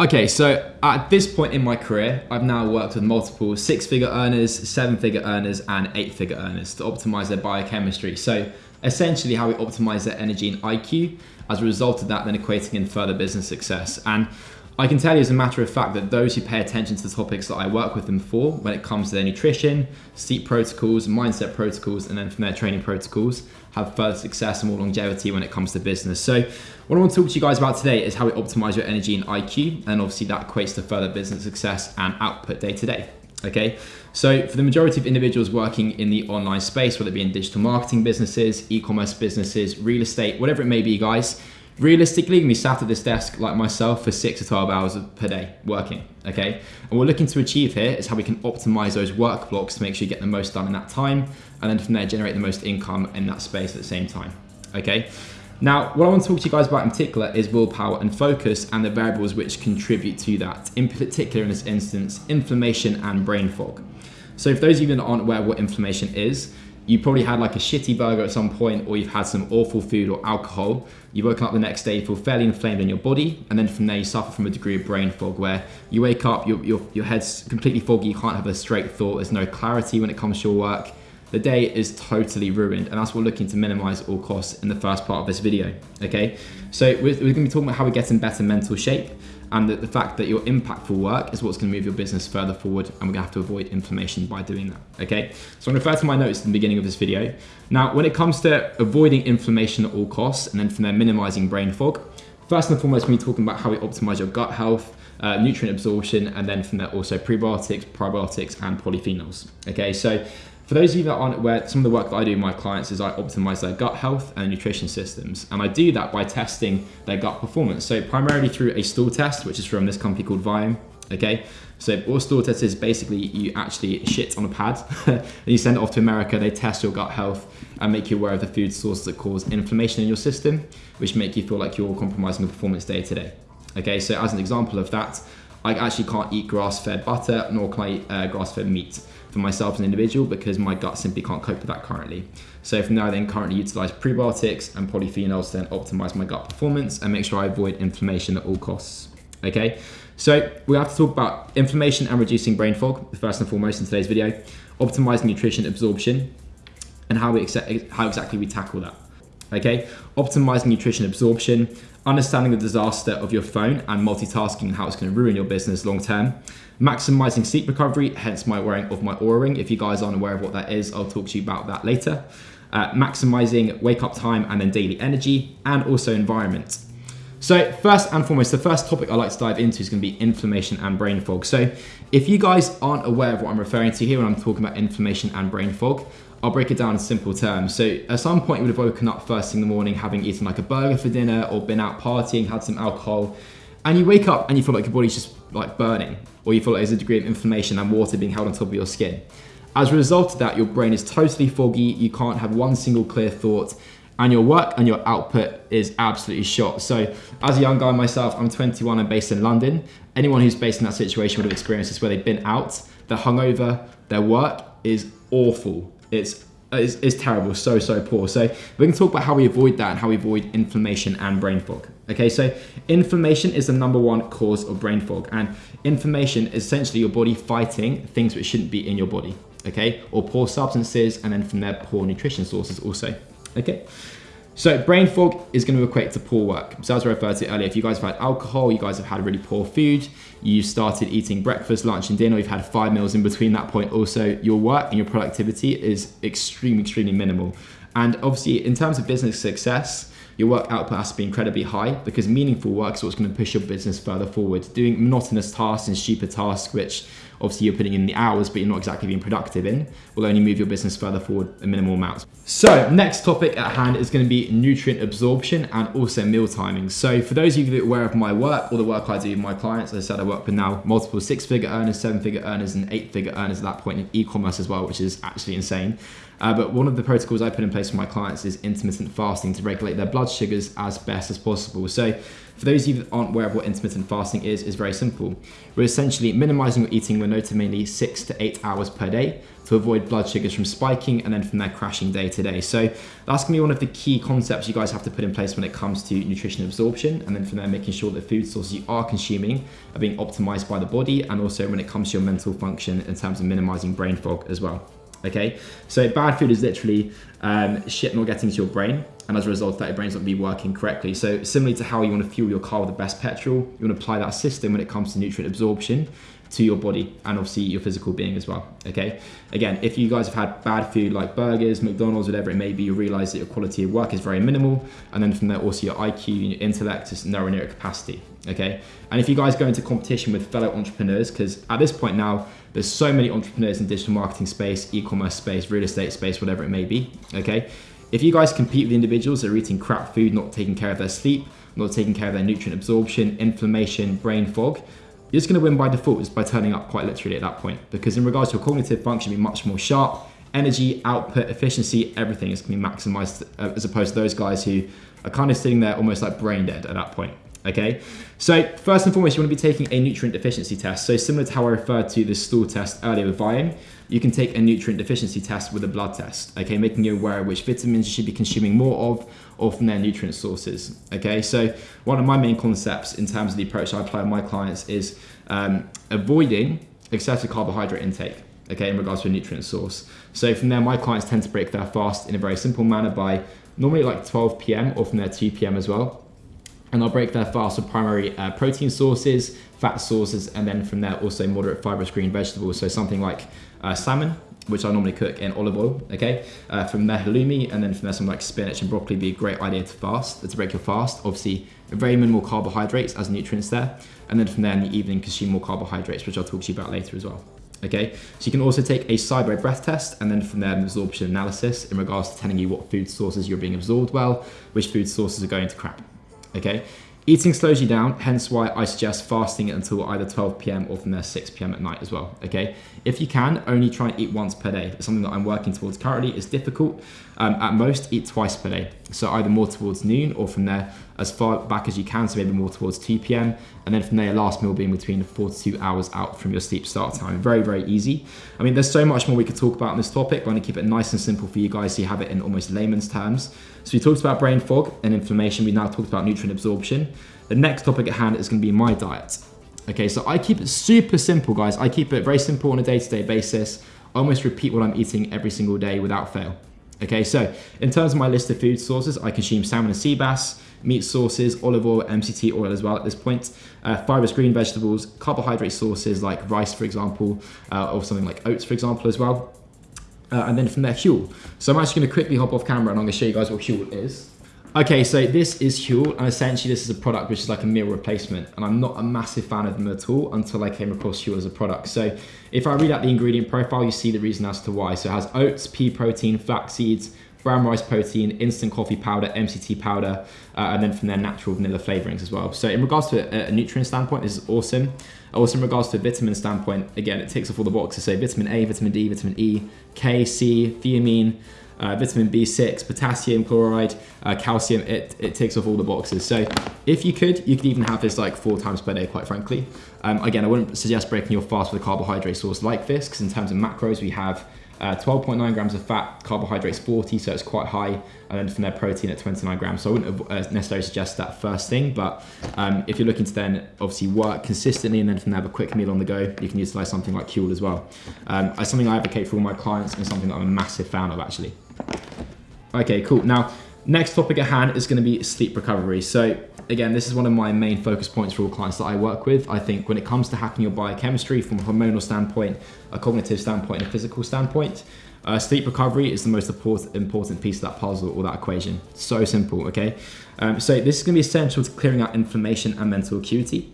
Okay, so at this point in my career, I've now worked with multiple six figure earners, seven figure earners, and eight figure earners to optimize their biochemistry. So essentially, how we optimize their energy and IQ as a result of that, then equating in further business success. And I can tell you as a matter of fact that those who pay attention to the topics that I work with them for, when it comes to their nutrition, sleep protocols, mindset protocols, and then from their training protocols, have further success and more longevity when it comes to business. So what I want to talk to you guys about today is how we optimize your energy and IQ, and obviously that equates to further business success and output day to day. Okay, so for the majority of individuals working in the online space, whether it be in digital marketing businesses, e-commerce businesses, real estate, whatever it may be, guys, realistically, we sat at this desk like myself for six to 12 hours per day working, okay? And what we're looking to achieve here is how we can optimize those work blocks to make sure you get the most done in that time, and then from there generate the most income in that space at the same time, okay? Now, what I want to talk to you guys about in particular is willpower and focus and the variables which contribute to that. In particular, in this instance, inflammation and brain fog. So for those of you that aren't aware what inflammation is, you probably had like a shitty burger at some point or you've had some awful food or alcohol. You woke up the next day, you feel fairly inflamed in your body, and then from there you suffer from a degree of brain fog where you wake up, your, your, your head's completely foggy, you can't have a straight thought, there's no clarity when it comes to your work. The day is totally ruined, and that's what we're looking to minimize all costs in the first part of this video, okay? So we're, we're gonna be talking about how we get in better mental shape, and the, the fact that your impactful work is what's going to move your business further forward and we're going to have to avoid inflammation by doing that okay? So i'm going to refer to my notes at the beginning of this video. Now when it comes to avoiding inflammation at all costs and then from there minimizing brain fog first and foremost we're talking about how we optimize your gut health uh, nutrient absorption and then from there also prebiotics probiotics and polyphenols okay? So for those of you that aren't aware, some of the work that I do with my clients is I optimize their gut health and nutrition systems. And I do that by testing their gut performance. So primarily through a stool test, which is from this company called Viome. Okay, so what stool test is basically you actually shit on a pad and you send it off to America. They test your gut health and make you aware of the food sources that cause inflammation in your system, which make you feel like you're compromising your performance day to day. Okay, so as an example of that, I actually can't eat grass-fed butter nor can I eat uh, grass-fed meat for myself as an individual because my gut simply can't cope with that currently. So from now I then currently utilize prebiotics and polyphenols to then optimize my gut performance and make sure I avoid inflammation at all costs. Okay, so we have to talk about inflammation and reducing brain fog, first and foremost in today's video, optimizing nutrition absorption, and how, we how exactly we tackle that. Okay, optimizing nutrition absorption, understanding the disaster of your phone and multitasking and how it's going to ruin your business long term, maximizing sleep recovery, hence my wearing of my Oura ring. If you guys aren't aware of what that is, I'll talk to you about that later. Uh, maximizing wake up time and then daily energy, and also environment. So first and foremost, the first topic I like to dive into is going to be inflammation and brain fog. So if you guys aren't aware of what I'm referring to here when I'm talking about inflammation and brain fog, I'll break it down in simple terms. So at some point you would have woken up first thing in the morning having eaten like a burger for dinner or been out partying, had some alcohol, and you wake up and you feel like your body's just like burning, or you feel like there's a degree of inflammation and water being held on top of your skin. As a result of that, your brain is totally foggy, you can't have one single clear thought, and your work and your output is absolutely shot. So as a young guy myself, I'm 21 and based in London. Anyone who's based in that situation would have experienced this where they've been out, they're hungover, their work is awful it's is, is terrible, so, so poor. So we're gonna talk about how we avoid that and how we avoid inflammation and brain fog. Okay, so inflammation is the number one cause of brain fog. And inflammation is essentially your body fighting things which shouldn't be in your body, okay? Or poor substances, and then from there, poor nutrition sources also, okay? So brain fog is going to equate to poor work. So as I referred to earlier, if you guys have had alcohol, you guys have had really poor food, you started eating breakfast, lunch and dinner, you've had five meals in between that point also, your work and your productivity is extremely, extremely minimal. And obviously in terms of business success, your work output has to be incredibly high because meaningful work is what's going to push your business further forward. Doing monotonous tasks and stupid tasks, which obviously you're putting in the hours, but you're not exactly being productive in, will only move your business further forward a minimal amount. So next topic at hand is gonna be nutrient absorption and also meal timing. So for those of you that are aware of my work or the work I do with my clients, as I said, I work with now multiple six figure earners, seven figure earners, and eight figure earners at that point in e-commerce as well, which is actually insane. Uh, but one of the protocols I put in place for my clients is intermittent fasting to regulate their blood sugars as best as possible. So For those of you that aren't aware of what intermittent fasting is, is very simple. We're essentially minimizing your eating window to mainly six to eight hours per day to avoid blood sugars from spiking and then from there crashing day to day. So that's gonna be one of the key concepts you guys have to put in place when it comes to nutrition absorption and then from there making sure that food sources you are consuming are being optimized by the body and also when it comes to your mental function in terms of minimizing brain fog as well. Okay, so bad food is literally um, shit not getting to your brain, and as a result, that your brain's not be working correctly. So similarly to how you want to fuel your car with the best petrol, you want to apply that system when it comes to nutrient absorption to your body and obviously your physical being as well. Okay. Again, if you guys have had bad food like burgers, McDonald's, whatever it may be, you realize that your quality of work is very minimal. And then from there, also your IQ your intellect is nowhere near capacity. Okay. And if you guys go into competition with fellow entrepreneurs, because at this point now, there's so many entrepreneurs in digital marketing space, e-commerce space, real estate space, whatever it may be. Okay. If you guys compete with individuals that are eating crap food, not taking care of their sleep, not taking care of their nutrient absorption, inflammation, brain fog, you're just going to win by default just by turning up quite literally at that point. Because in regards to your cognitive function, be much more sharp, energy, output, efficiency, everything is going to be maximized uh, as opposed to those guys who are kind of sitting there almost like brain dead at that point. Okay, so first and foremost, you want to be taking a nutrient deficiency test. So similar to how I referred to the stool test earlier with Viome, you can take a nutrient deficiency test with a blood test. Okay, making you aware which vitamins you should be consuming more of or from their nutrient sources. Okay, so one of my main concepts in terms of the approach I apply with my clients is um, avoiding excessive carbohydrate intake. Okay, in regards to a nutrient source. So from there, my clients tend to break their fast in a very simple manner by normally like 12 p.m. or from there 2 p.m. as well and I'll break their fast with primary uh, protein sources, fat sources, and then from there also moderate fibrous green vegetables. So something like uh, salmon, which I normally cook in olive oil, okay? Uh, from there halloumi, and then from there something like spinach and broccoli would be a great idea to fast, to break your fast. Obviously, very minimal carbohydrates as nutrients there. And then from there in the evening, consume more carbohydrates, which I'll talk to you about later as well. Okay, so you can also take a SIBO breath test and then from there an absorption analysis in regards to telling you what food sources you're being absorbed well, which food sources are going to crap okay? Eating slows you down, hence why I suggest fasting until either 12 p.m. or from there 6 p.m. at night as well, okay? If you can, only try and eat once per day. It's something that I'm working towards currently. It's difficult. Um, at most, eat twice per day. So either more towards noon or from there as far back as you can, so maybe more towards 2 p.m. And then from there, last meal being between four to two hours out from your sleep start time. Very, very easy. I mean, there's so much more we could talk about on this topic. But I'm to keep it nice and simple for you guys so you have it in almost layman's terms. So we talked about brain fog and inflammation. We now talked about nutrient absorption. The next topic at hand is going to be my diet. Okay, so I keep it super simple, guys. I keep it very simple on a day-to-day basis. I almost repeat what I'm eating every single day without fail. Okay, so in terms of my list of food sources, I consume salmon and sea bass, meat sources, olive oil, MCT oil as well at this point, uh, fibrous green vegetables, carbohydrate sources like rice, for example, uh, or something like oats, for example, as well. Uh, and then from there, Huel. So I'm actually gonna quickly hop off camera and I'm gonna show you guys what Huel is. Okay, so this is Huel, and essentially this is a product which is like a meal replacement, and I'm not a massive fan of them at all until I came across Huel as a product. So if I read out the ingredient profile, you see the reason as to why. So it has oats, pea protein, flax seeds, brown rice protein, instant coffee powder, MCT powder, uh, and then from there natural vanilla flavorings as well. So in regards to a, a nutrient standpoint, this is awesome. Also in regards to vitamin standpoint, again, it ticks off all the boxes. So vitamin A, vitamin D, vitamin E, K, C, thiamine, uh, vitamin B6, potassium chloride, uh, calcium, it, it ticks off all the boxes. So if you could, you could even have this like four times per day, quite frankly. Um, again, I wouldn't suggest breaking your fast with a carbohydrate source like this, because in terms of macros, we have 12.9 uh, grams of fat, carbohydrates 40, so it's quite high, and then from their protein at 29 grams. So I wouldn't uh, necessarily suggest that first thing, but um, if you're looking to then obviously work consistently and then from there have a quick meal on the go, you can utilize something like Huel as well. Um, it's something I advocate for all my clients and something that I'm a massive fan of actually. Okay, cool. Now, next topic at hand is going to be sleep recovery. So again, this is one of my main focus points for all clients that I work with. I think when it comes to hacking your biochemistry from a hormonal standpoint, a cognitive standpoint, and a physical standpoint, uh, sleep recovery is the most important piece of that puzzle or that equation. So simple, okay? Um, so this is gonna be essential to clearing out inflammation and mental acuity,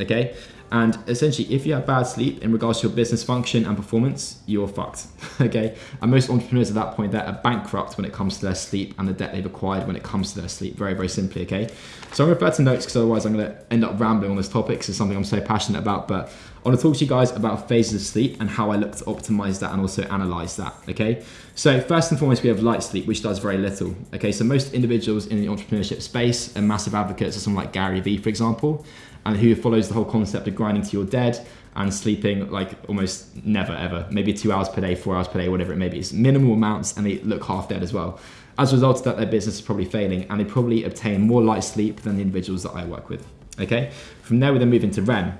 okay? And essentially, if you have bad sleep in regards to your business function and performance, you're fucked. okay. And most entrepreneurs at that point they're bankrupt when it comes to their sleep and the debt they've acquired when it comes to their sleep. Very, very simply. Okay. So I'm refer to notes because otherwise I'm going to end up rambling on this topic. Because it's something I'm so passionate about. But I want to talk to you guys about phases of sleep and how I look to optimize that and also analyze that. Okay. So first and foremost, we have light sleep, which does very little. Okay. So most individuals in the entrepreneurship space are massive advocates of someone like Gary Vee, for example and who follows the whole concept of grinding to your dead and sleeping like almost never ever, maybe two hours per day, four hours per day, whatever it may be. It's minimal amounts and they look half dead as well. As a result of that, their business is probably failing and they probably obtain more light sleep than the individuals that I work with. Okay, from there we then move into REM.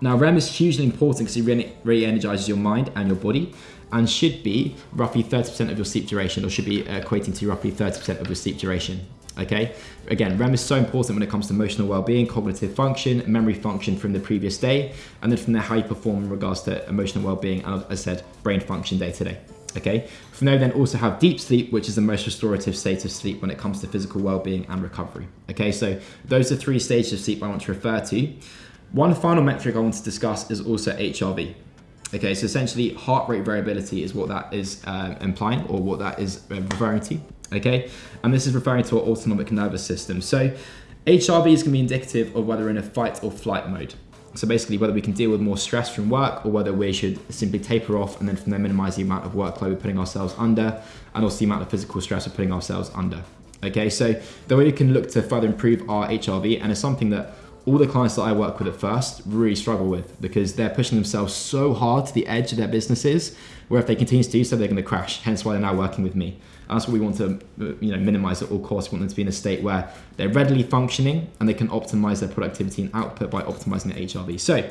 Now REM is hugely important because it really, really energizes your mind and your body and should be roughly 30% of your sleep duration or should be equating to roughly 30% of your sleep duration okay? Again, REM is so important when it comes to emotional well-being, cognitive function, memory function from the previous day, and then from there how you perform in regards to emotional well-being, and as I said, brain function day to day. Okay, from there then also have deep sleep, which is the most restorative state of sleep when it comes to physical well-being and recovery. Okay, so those are three stages of sleep I want to refer to. One final metric I want to discuss is also HRV. Okay, so essentially heart rate variability is what that is uh, implying or what that is uh, referring to okay? And this is referring to our autonomic nervous system. So HRV is gonna be indicative of whether in a fight or flight mode. So basically whether we can deal with more stress from work or whether we should simply taper off and then from there minimize the amount of workload we're putting ourselves under and also the amount of physical stress we're putting ourselves under. Okay, so the way we can look to further improve our HRV and it's something that all the clients that I work with at first really struggle with because they're pushing themselves so hard to the edge of their businesses where if they continue to do so, they're going to crash. Hence why they're now working with me. And that's what we want to uh, you know, minimize at all costs. We want them to be in a state where they're readily functioning and they can optimize their productivity and output by optimizing their HRV. So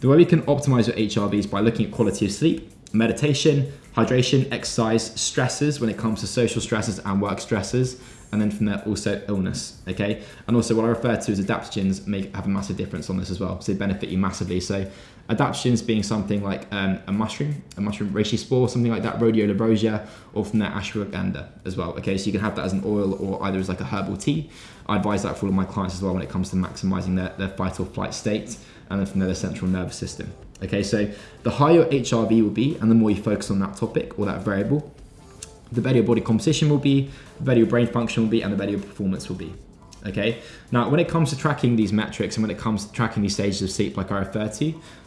the way we can optimize your HRV is by looking at quality of sleep, meditation, hydration, exercise, stresses when it comes to social stresses and work stresses, and then from there also illness okay? And also what i refer to as adaptogens make have a massive difference on this as well so they benefit you massively. So adaptogens being something like um, a mushroom a mushroom reishi spore something like that rhodiola rosea or from there ashwagandha as well okay? So you can have that as an oil or either as like a herbal tea. I advise that for all of my clients as well when it comes to maximizing their, their fight or flight state and then from there their central nervous system okay so the higher your hrv will be and the more you focus on that topic or that variable the better your body composition will be, the better your brain function will be, and the better your performance will be. Okay. Now, when it comes to tracking these metrics and when it comes to tracking these stages of sleep, like I refer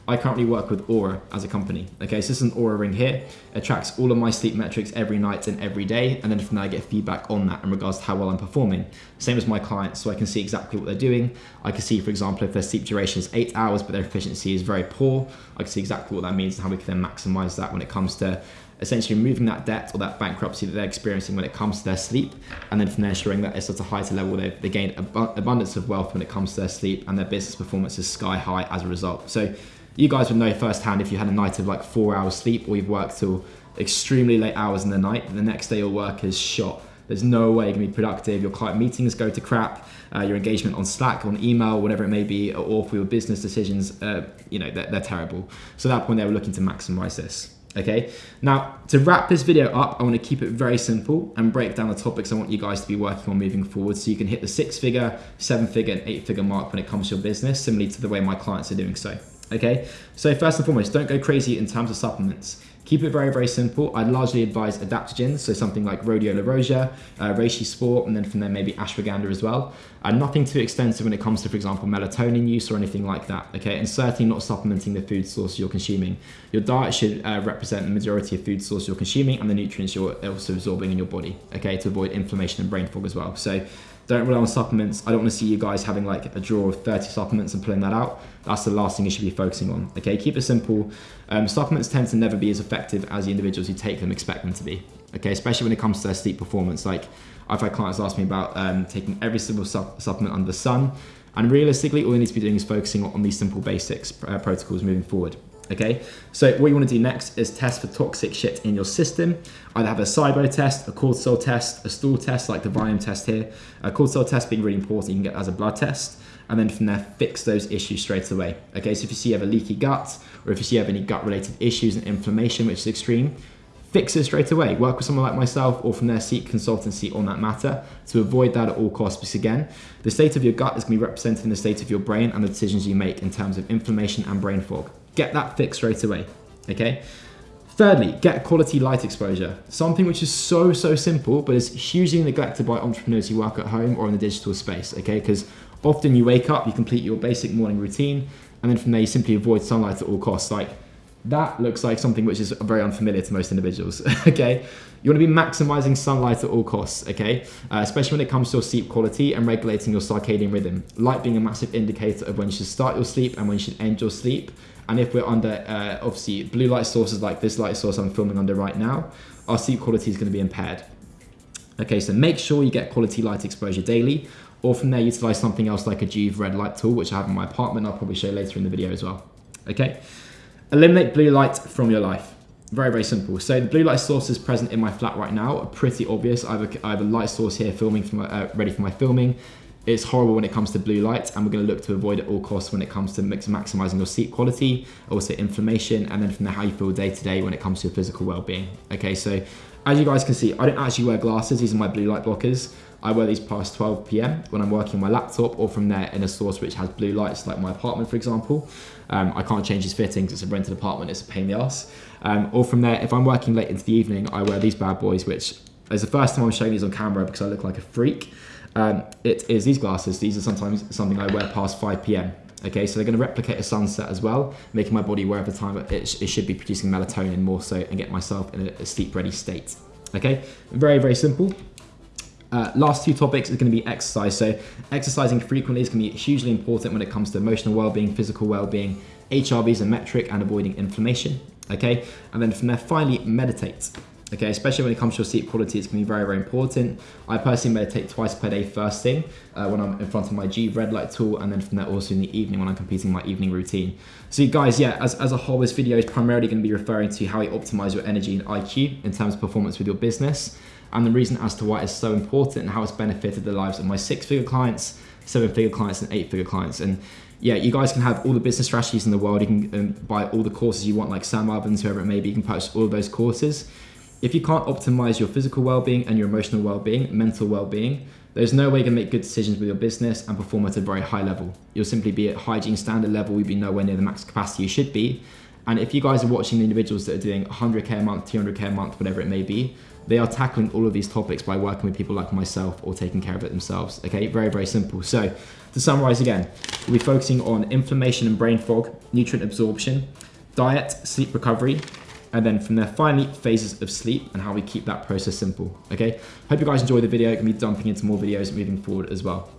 I currently work with Oura as a company. Okay, so this is an Oura ring here. It tracks all of my sleep metrics every night and every day, and then from there I get feedback on that in regards to how well I'm performing. Same as my clients, so I can see exactly what they're doing. I can see, for example, if their sleep duration is eight hours, but their efficiency is very poor, I can see exactly what that means and how we can then maximize that when it comes to essentially removing that debt or that bankruptcy that they're experiencing when it comes to their sleep, and then from there ensuring that it's at a higher level they they gain ab- abundance of wealth when it comes to their sleep, and their business performance is sky high as a result. So you guys would know firsthand if you had a night of like four hours sleep or you've worked till extremely late hours in the night, the next day your work is shot. There's no way you can be productive. Your client meetings go to crap. Uh, your engagement on Slack, on email, whatever it may be, or for your business decisions, uh, you know, they're, they're terrible. So at that point, they were looking to maximize this. Okay, now to wrap this video up, I want to keep it very simple and break down the topics I want you guys to be working on moving forward so you can hit the six figure, seven figure, and eight figure mark when it comes to your business, similarly to the way my clients are doing so. Okay, so first and foremost, don't go crazy in terms of supplements. Keep it very, very simple. I'd largely advise adaptogens, so something like rhodiola rosea, uh, reishi spore, and then from there maybe ashwagandha as well. And nothing too extensive when it comes to, for example, melatonin use or anything like that, okay? And certainly not supplementing the food source you're consuming. Your diet should uh, represent the majority of food source you're consuming and the nutrients you're also absorbing in your body, okay? To avoid inflammation and brain fog as well. So don't rely on supplements. I don't want to see you guys having like a drawer of 30 supplements and pulling that out. That's the last thing you should be focusing on. Okay, keep it simple. Um, supplements tend to never be as effective as the individuals who take them expect them to be. Okay, especially when it comes to their sleep performance. Like I've had clients ask me about um, taking every single su- supplement under the sun. And realistically, all you need to be doing is focusing on these simple basics uh, protocols moving forward. Okay, so what you want to do next is test for toxic shit in your system. Either have a SIBO test, a cortisol test, a stool test like the Viome test here. A cortisol test being really important, you can get as a blood test, and then from there fix those issues straight away. Okay, so if you see you have a leaky gut, or if you see you have any gut related issues and inflammation, which is extreme, fix it straight away. Work with someone like myself or from their seek consultancy on that matter to avoid that at all costs. Because again, the state of your gut is going to be represented in the state of your brain and the decisions you make in terms of inflammation and brain fog. Get that fixed straight away. Okay. Thirdly, get quality light exposure. Something which is so, so simple, but is hugely neglected by entrepreneurs who work at home or in the digital space, okay? Because often you wake up, you complete your basic morning routine, and then from there you simply avoid sunlight at all costs. Like that looks like something which is very unfamiliar to most individuals, okay? You wanna be maximizing sunlight at all costs, okay? Uh, especially when it comes to your sleep quality and regulating your circadian rhythm. Light being a massive indicator of when you should start your sleep and when you should end your sleep. And if we're under, uh, obviously, blue light sources like this light source I'm filming under right now, our sleep quality is gonna be impaired. Okay, so make sure you get quality light exposure daily, or from there utilize something else like a Joovv red light tool, which I have in my apartment, I'll probably show later in the video as well. Okay. Eliminate blue light from your life. Very, very simple. So the blue light sources present in my flat right now are pretty obvious. I have a, I have a light source here filming for my, uh, ready for my filming. It's horrible when it comes to blue light and we're gonna look to avoid at all costs when it comes to mix, maximizing your sleep quality, also inflammation, and then from there how you feel day to day when it comes to your physical well-being. Okay, so as you guys can see, I don't actually wear glasses. These are my blue light blockers. I wear these past 12 p.m. when I'm working my laptop or from there in a source which has blue lights, like my apartment, for example. Um, I can't change these fittings, it's a rented apartment, it's a pain in the ass. Um, or from there, if I'm working late into the evening, I wear these bad boys, which is the first time I'm showing these on camera because I look like a freak. Um, it is these glasses. These are sometimes something I wear past 5 p.m. Okay, so they're going to replicate a sunset as well, making my body aware of the time it, it should be producing melatonin more so and get myself in a, a sleep ready state. Okay, very, very simple. Uh, last two topics is going to be exercise. So exercising frequently is going to be hugely important when it comes to emotional well-being, physical well-being. HRV is a metric and avoiding inflammation. Okay, and then from there, finally meditate. Okay, especially when it comes to your sleep quality, it's gonna be very, very important. I personally meditate twice per day first thing uh, when I'm in front of my G red light tool, and then from there also in the evening when I'm completing my evening routine. So guys, yeah, as, as a whole, this video is primarily gonna be referring to how you optimize your energy and IQ in terms of performance with your business, and the reason as to why it's so important and how it's benefited the lives of my six-figure clients, seven-figure clients, and eight-figure clients. And yeah, you guys can have all the business strategies in the world. You can um, buy all the courses you want, like Sam Ovens, whoever it may be. You can purchase all of those courses if you can't optimize your physical well-being and your emotional well-being, mental well-being, there's no way you can make good decisions with your business and perform at a very high level. You'll simply be at hygiene standard level, you'll be nowhere near the max capacity you should be. And if you guys are watching the individuals that are doing 100k a month, 200k a month, whatever it may be, they are tackling all of these topics by working with people like myself or taking care of it themselves. Okay, very, very simple. So to summarize again, we'll be focusing on inflammation and brain fog, nutrient absorption, diet, sleep recovery, and then from there, finally, phases of sleep and how we keep that process simple, okay? Hope you guys enjoyed the video. Gonna be dumping into more videos moving forward as well.